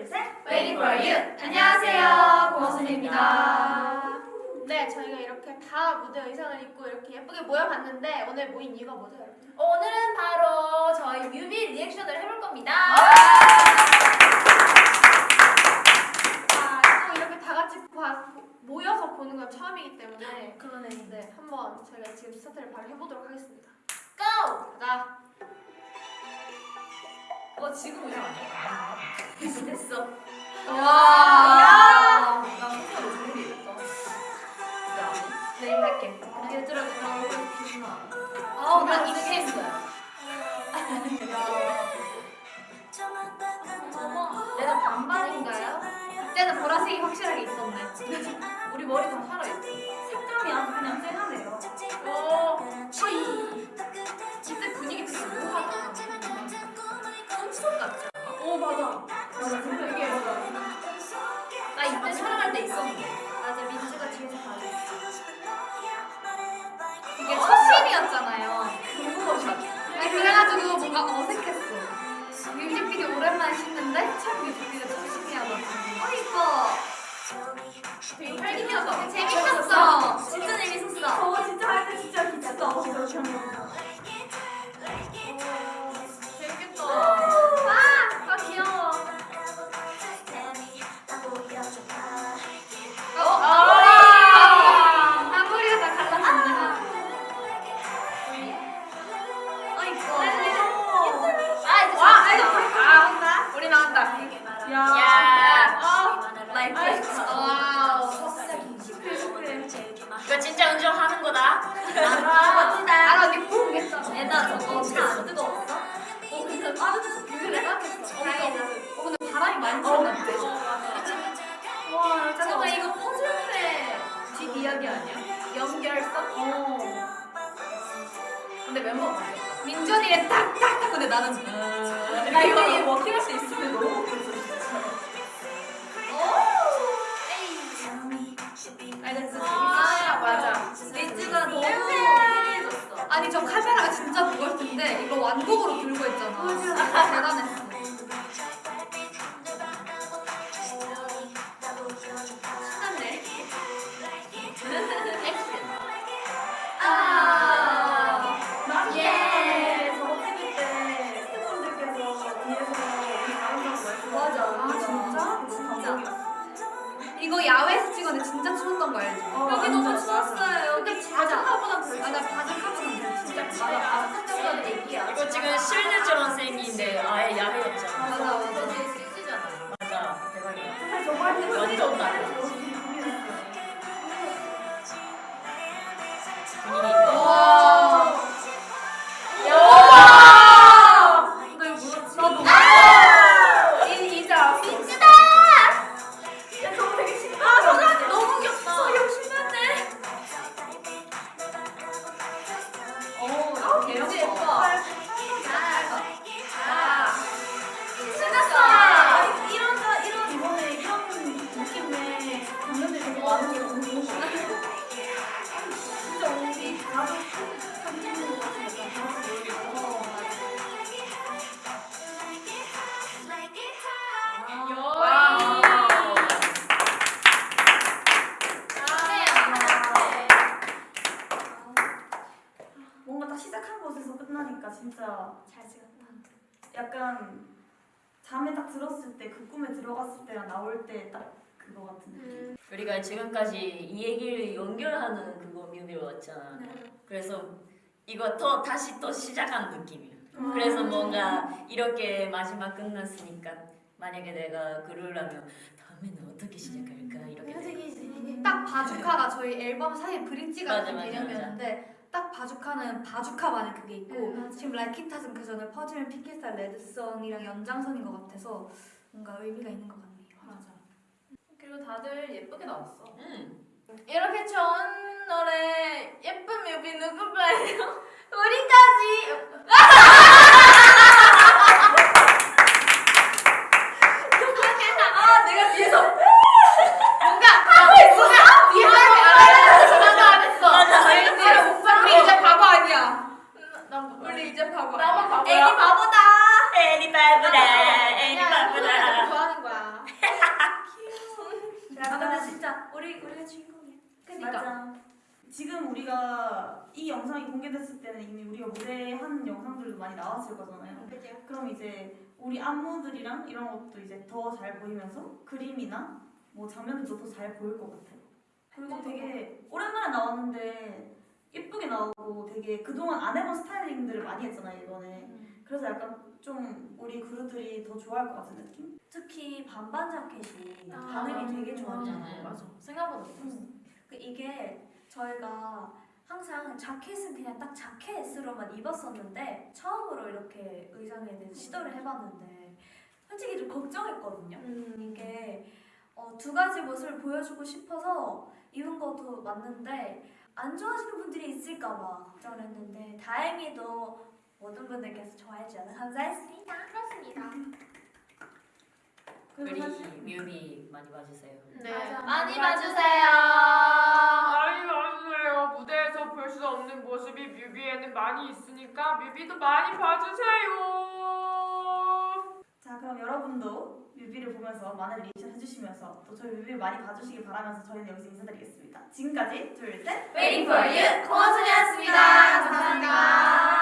둘, 셋. Waiting for you. 안녕하세요, 고선입니다. 네, 저희가 이렇게 다 무대 의상을 입고 이렇게 예쁘게 모여봤는데 오늘 모인 이유가 뭐죠, 여러분? 오늘은 바로 저희 뮤비 리액션을 해볼 겁니다. 아, 또 이렇게 다 같이 봐- 모여서 보는 건 처음이기 때문에 그러네. 네, 한번 저희가 지금 스타트를 바로 해보도록 하겠습니다. 어 지금 의상 아니야? 됐어 됐어. 와. 내일 할게. 얘들아, 조심하. 어, 난 이렇게 했어요. 얘는 반반인가요? 그때는 보라색이 확실하게 있었네. 우리 머리 다 살아 씻는데 참 뮤직비디오 첫 씬이어가지고. 어, 이뻐. 되게 활기차다. 재밌었어. 진짜 재밌었어. 저거 진짜 할때 진짜 기특다. 멋지다. 아, 언니 푹. 얘나 저거 차안 뜨거웠어? 어, 근데 빠르게 비밀을 생각했어. 어, 근데 바람이 많이 불었는데. 와, 잠깐만 이거 퍼즐의 뒷 이야기 아니야? 연결성? 어. 근데 바뀌었다. 민준이의 딱딱딱. 근데 나는 나 이거 워킹할 수 있으면 너무 좋겠어. 완곡으로 들고 있잖아. 대단했어. 신났네. 아. 예. 저거 찍을 때 스태프분들께서 뒤에서 우리 나온다고 말씀. 맞아. 아, 진짜? 진짜. 이거 야외에서 찍었는데 진짜 추웠던 거 알지? 어, 여기 너무 끝나니까 진짜 잘 찍었다. 약간 잠에 딱 들었을 때 그 꿈에 들어갔을 때랑 나올 때 딱 그거 같은 느낌. 음. 우리가 지금까지 이 얘기를 연결하는 그거 뮤비로 왔잖아. 그래서 이거 또 다시 또 시작한 느낌이야. 음. 그래서 뭔가 이렇게 마지막 끝났으니까 만약에 내가 그러려면 다음에는 어떻게 시작할까 이렇게 돼. 딱 바주카가 저희 앨범 사이에 브릿지 같은 맞아, 맞아, 개념이었는데 딱 바주카는 바주카만의 그게 있고 네, 맞아. 지금 라이키탓은 그 전에 퍼즐 피켓살 레드썬이랑 연장선인 것 같아서 뭔가 의미가 있는 것 같네요. 맞아. 그리고 다들 예쁘게 나왔어. 음. 이렇게 좋은 노래 예쁜 뮤비 누구가요? 우리까지. 아 내가 뒤에서 뭔가 하고 있어. 뒤에 하고 나도 안 했어. 맞아. 내가 못 봤어. 우리 이제 바보 아니야. 나 우리 이제 바보 나만 아니야. 바보야. 애기 바보다. 애니 바보다. 애니 야, 바보다. 좋아하는 거야. 그니까. 맞아. 지금 우리가 이 영상이 공개됐을 때는 이미 우리가 무대한 영상들도 많이 나왔을 거잖아요. 그죠? 그럼 이제 우리 안무들이랑 이런 것도 이제 더 잘 보이면서 그림이나 뭐 장면들도 더 잘 보일 것 같아요. 그리고 되게 오랜만에 나왔는데 예쁘게 나오고 되게 그동안 안 해본 스타일링들을 많이 했잖아요 이번에. 그래서 약간 좀 우리 그루들이 더 좋아할 것 같은 느낌? 특히 반반 자켓이 아, 반응이 되게 좋았잖아요. 맞아. 생각보다 좋았어. 그 이게 저희가 항상 자켓은 그냥 딱 자켓으로만 입었었는데 처음으로 이렇게 의상에 대해서 시도를 해봤는데 솔직히 좀 걱정했거든요. 이게 어, 두 가지 모습을 보여주고 싶어서 입은 것도 맞는데 안 좋아하시는 분들이 있을까봐 걱정을 했는데 다행히도 모든 분들께서 좋아해 주셔서 감사했습니다. 그렇습니다. 우리 뮤비 많이 봐주세요. 네. 맞아. 많이 봐주세요. 뮤비에는 많이 있으니까 뮤비도 많이 봐주세요. 자 그럼 여러분도 뮤비를 보면서 많은 리액션 해주시면서 또 저희 뮤비를 많이 봐주시길 바라면서 저희는 여기서 인사드리겠습니다. 지금까지 둘셋 waiting for you 고원순이었습니다. 감사합니다. 감사합니다.